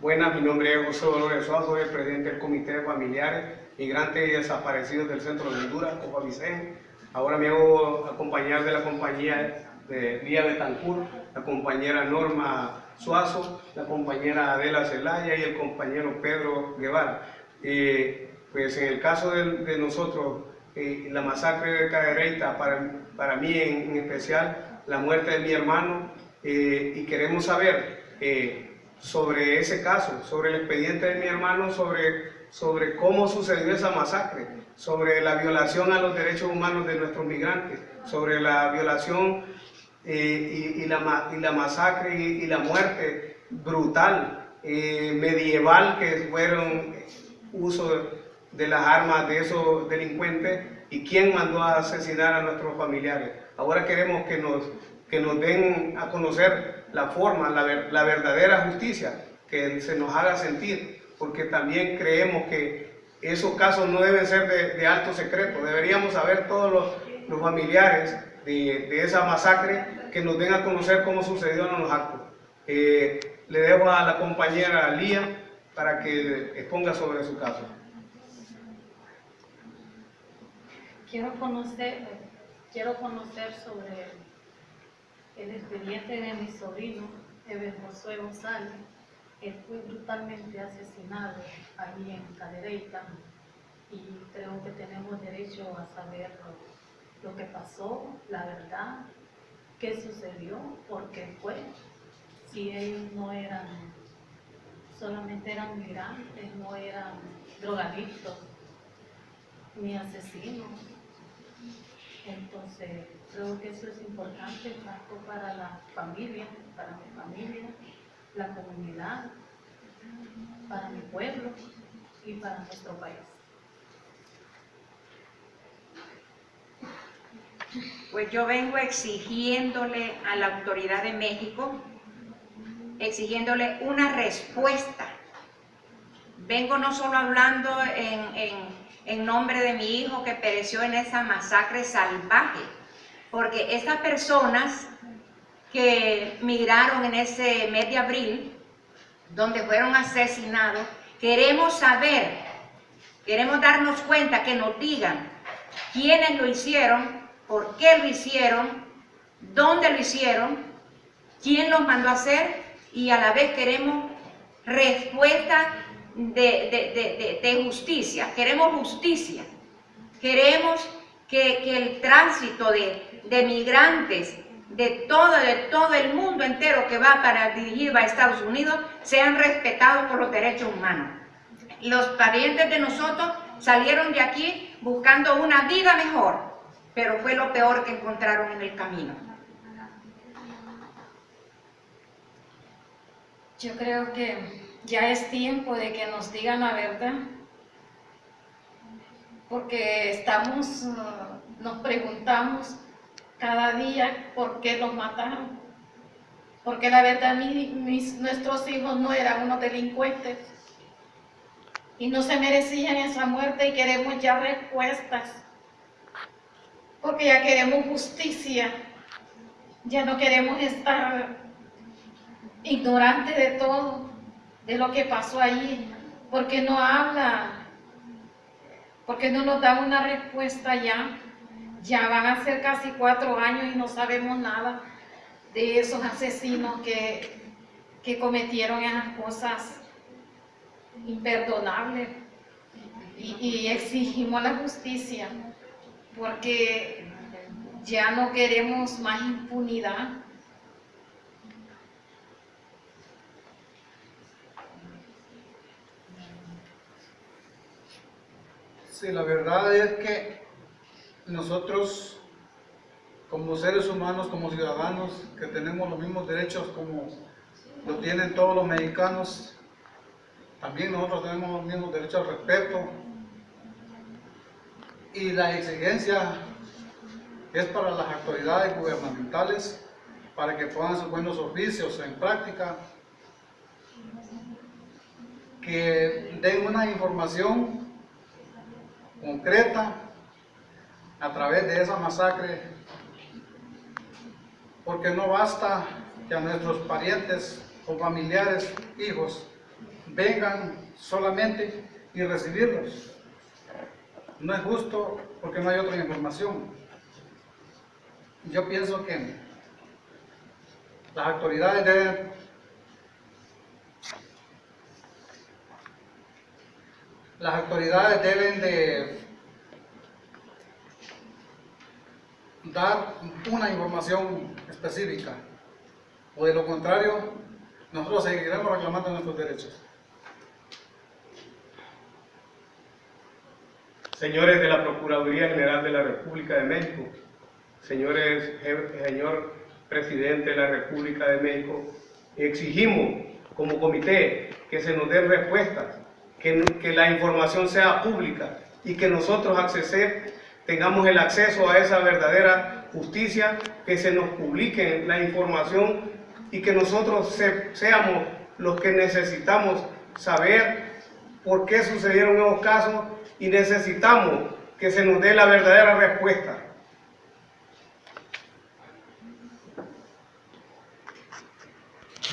Buenas, mi nombre es José Dolores Suárez, soy el presidente del Comité de Familiares Migrantes y Desaparecidos del Centro de Honduras, COFAVICEN. Ahora me hago acompañar de la compañía de Lía Betancourt, la compañera Norma Suazo, la compañera Adela Zelaya y el compañero Pedro Guevara. Eh, pues en el caso de, nosotros, eh, la masacre de Cadereyta, para, para mí en, especial, la muerte de mi hermano, eh, y queremos saber sobre ese caso, sobre el expediente de mi hermano, sobre, sobre cómo sucedió esa masacre, sobre la violación a los derechos humanos de nuestros migrantes, sobre la violación eh, y, la, y, la, masacre y, la muerte brutal, eh, medieval, que fueron uso de las armas de esos delincuentes y quién mandó a asesinar a nuestros familiares. Ahora queremos que nos, que nos den a conocer la forma, la, la verdadera justicia, que se nos haga sentir, porque también creemos que esos casos no deben ser de, alto secreto, deberíamos saber todos los, los familiares de, de, esa masacre que nos den a conocer cómo sucedieron los actos. Eh, le dejo a la compañera Lía para que exponga sobre su caso. Quiero conocer, quiero conocer sobre el expediente de mi sobrino, Eber Josué González, él fue brutalmente asesinado allí en Cadereyta y creo que tenemos derecho a saber lo, que pasó, la verdad, qué sucedió, por qué fue, si ellos no eran, solamente eran migrantes, no eran drogadictos, ni asesinos. Entonces, creo que eso es importante tanto para la familia, para mi familia, la comunidad, para mi pueblo y para nuestro país. Pues yo vengo exigiéndole a la autoridad de México, exigiéndole una respuesta. Vengo no solo hablando en, en nombre de mi hijo que pereció en esa masacre salvaje, porque estas personas que migraron en ese mes de abril, donde fueron asesinados, queremos saber, queremos darnos cuenta, que nos digan quiénes lo hicieron, por qué lo hicieron, dónde lo hicieron, quién los mandó a hacer y a la vez queremos respuesta de, justicia, queremos justicia, queremos que, el tránsito de, migrantes de todo, de todo el mundo entero que va para dirigir a Estados Unidos sean respetados por los derechos humanos. Los parientes de nosotros salieron de aquí buscando una vida mejor, pero fue lo peor que encontraron en el camino. Yo creo que ya es tiempo de que nos digan la verdad, porque estamos, nos preguntamos cada día por qué los mataron, porque la verdad nuestros hijos no eran unos delincuentes. Y no se merecían esa muerte y queremos ya respuestas, porque ya queremos justicia, ya no queremos estar ignorantes de todo de lo que pasó allí, porque no habla, porque no nos da una respuesta ya. Ya van a ser casi cuatro años y no sabemos nada de esos asesinos que, que cometieron esas cosas imperdonables. Y, y exigimos la justicia, porque ya no queremos más impunidad Sí, la verdad es que nosotros como seres humanos, como ciudadanos, que tenemos los mismos derechos como lo tienen todos los mexicanos, también nosotros tenemos los mismos derechos al respeto. Y la exigencia es para las autoridades gubernamentales para que pongan sus buenos oficios en práctica, que den una información concreta a través de esa masacre, porque no basta que a nuestros parientes o familiares, hijos, vengan solamente y recibirlos. No es justo porque no hay otra información. Yo pienso que las autoridades deben las autoridades deben de una información específica o de lo contrario nosotros seguiremos reclamando nuestros derechos. Señores de la Procuraduría General de la República de México, señores, señor Presidente de la República de México, exigimos como comité que se nos den respuestas, que, que la información sea pública y que nosotros accese- tengamos el acceso a esa verdadera justicia, que se nos publique la información y que nosotros se- seamos los que necesitamos saber por qué sucedieron esos casos y necesitamos que se nos dé la verdadera respuesta.